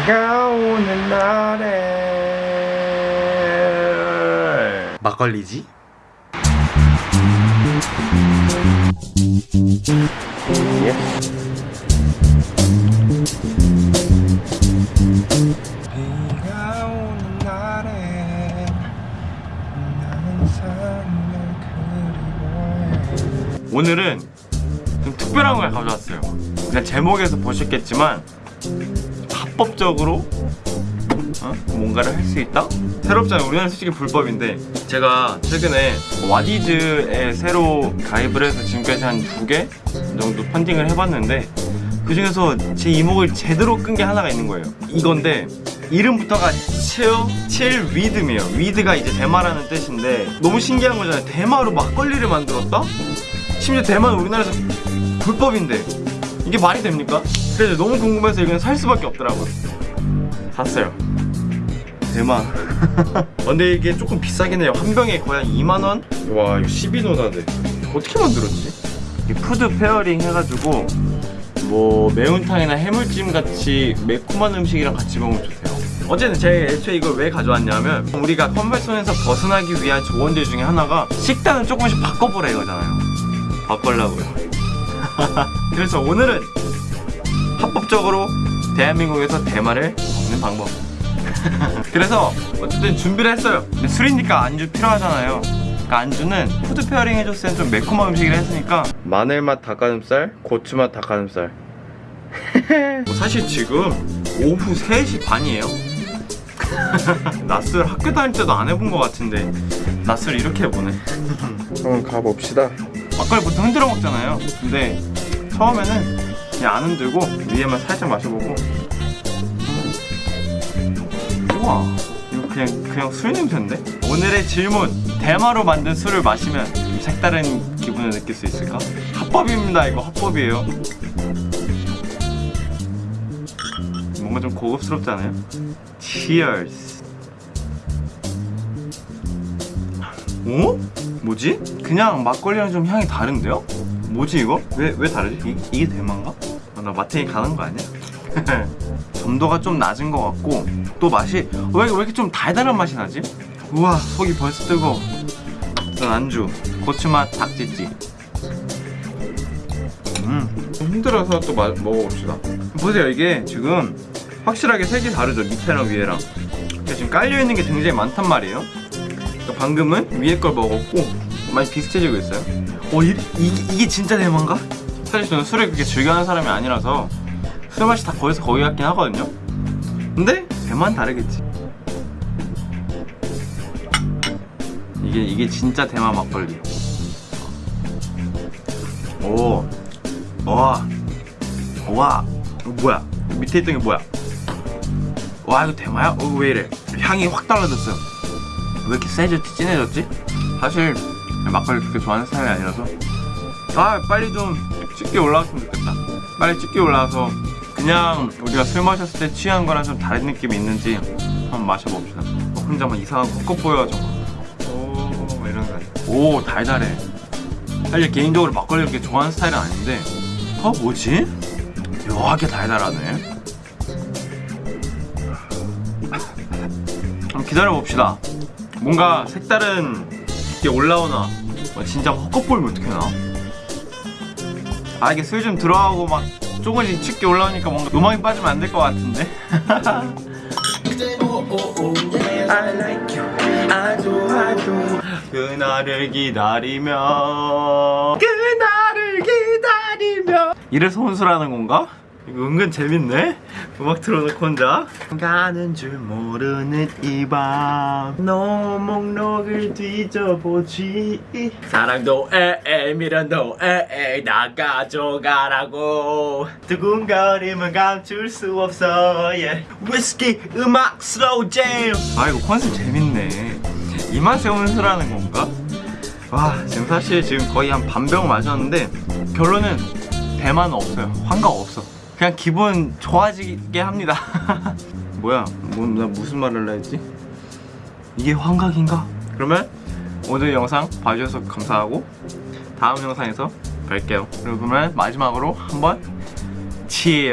비가 오는 날에 막걸리지? 예. 비가 오는 날에 나는 삶을 그리워해 오늘은 좀 특별한 걸 가져왔어요 그냥 제목에서 보셨겠지만 합법적으로 어? 뭔가를 할 수 있다? 새롭잖아요 우리나라 솔직히 불법인데 제가 최근에 와디즈에 새로 가입을 해서 지금까지 한 두 개 정도 펀딩을 해봤는데 그 중에서 제 이목을 제대로 끈 게 하나가 있는 거예요 이건데 이름부터가 치어 칠 위드이에요 위드가 이제 대마라는 뜻인데 너무 신기한 거잖아요 대마로 막걸리를 만들었다? 심지어 대마 우리나라에서 불법인데 이게 말이 됩니까? 그래서 너무 궁금해서 이건 살 수밖에 없더라고요. 샀어요. 대마. 근데 이게 조금 비싸긴 해요. 한 병에 거의 한 2만원? 와 이거 12도다네. 어떻게 만들었지? 이 food pairing 해가지고 뭐 매운탕이나 해물찜 같이 매콤한 음식이랑 같이 먹으면 좋대요. 어쨌든 제가 애초에 이걸 왜 가져왔냐면 우리가 comfort zone에서 벗어나기 위한 조언들 중에 하나가 식단을 조금씩 바꿔보라 이거잖아요. 바꾸려고요. 그래서 오늘은 합법적으로 대한민국에서 대마를 먹는 방법. 그래서 어쨌든 준비를 했어요. 술이니까 안주 필요하잖아요. 그러니까 안주는 food pairing 해줬을 땐좀 매콤한 음식을 했으니까. 마늘맛 닭가슴살, 고추맛 닭가슴살. 뭐 사실 지금 오후 3시 반이에요. 낮술 학교 다닐 때도 안 해본 것 같은데 낮술 이렇게 해보네. 한번 가봅시다. 막걸리 보통 흔들어 먹잖아요. 근데 처음에는 그냥 안 흔들고 위에만 살짝 마셔보고 우와 이거 그냥 그냥 술 냄새인데? 오늘의 질문 대마로 만든 술을 마시면 좀 색다른 기분을 느낄 수 있을까? 합법입니다 이거 합법이에요 뭔가 좀 고급스럽잖아요? Cheers 어? 뭐지? 그냥 막걸리랑 좀 향이 다른데요? 뭐지 이거? 왜, 왜 다르지? 이, 이게 대만가? 아, 나 마트에 가는 거 아니야? 점도가 좀 낮은 것 같고 또 맛이 왜, 왜 이렇게 좀 달달한 맛이 나지? 우와 속이 벌써 뜨거 일단 안주 고추맛 닭찌찌 음 힘들어서 또 마, 먹어봅시다 보세요 이게 지금 확실하게 색이 다르죠 밑에랑 위에랑 지금 깔려있는 게 굉장히 많단 말이에요 그러니까 방금은 위에 걸 먹었고 많이 비슷해지고 있어요 어 이, 이, 이 게 진짜 대만가? 사실 저는 술을 그렇게 즐겨하는 사람이 아니라서 술 맛이 다 거기서 거기 같긴 하거든요 근데 대만 다르겠지 이게 이게 진짜 대만 막걸리 오 와. 와. 뭐야? 밑에 있던 게 뭐야? 와 이거 대마야? 어, 왜 이래? 향이 확 달라졌어요 왜 이렇게 세졌지? 진해졌지? 사실 막걸리 그렇게 좋아하는 스타일이 아니라서. 아 빨리 좀 짙게 올라왔으면 좋겠다. 빨리 짙게 올라와서 그냥 우리가 술 마셨을 때 취한 거랑 좀 다른 느낌이 있는지 한번 마셔봅시다. 어, 혼자 막 이상한 컷컷 보여가지고 오 이런 거 아니야 오 달달해. 사실 개인적으로 막걸리 그렇게 좋아하는 스타일은 아닌데. 어 뭐지? 묘하게 달달하네. 한번 기다려봅시다 뭔가 색다른 게 올라오나? 뭐 진짜 헛것 보이면 어떻게 나? 아 이게 술좀 들어가고 막 조금씩 짙게 올라오니까 뭔가 음악이 빠지면 안 될 것 같은데. 그날을 기다리며. 그날을 기다리며. 이래서 혼술하는 건가? 이거 은근 재밌네? 음악 틀어놓고 혼자. 가는 줄 모르는 이 밤 너 목록을 뒤져보지. 사랑도 에에 미련도 에에 나 가져가라고. 두근거림은 감출 수 없어 yeah. 위스키 음악 slow jam 아 이거 컨셉 재밌네. 이 맛에 혼술하는 건가? 와 지금 사실 지금 거의 한 반병 마셨는데 결론은 대만은 없어요. 환각 없어 그냥 기분 좋아지게 합니다 뭐야 뭐, 나 무슨 말을 했지? 이게 환각인가? 그러면 오늘 영상 봐주셔서 감사하고 다음 영상에서 뵐게요 그러면 마지막으로 한번 치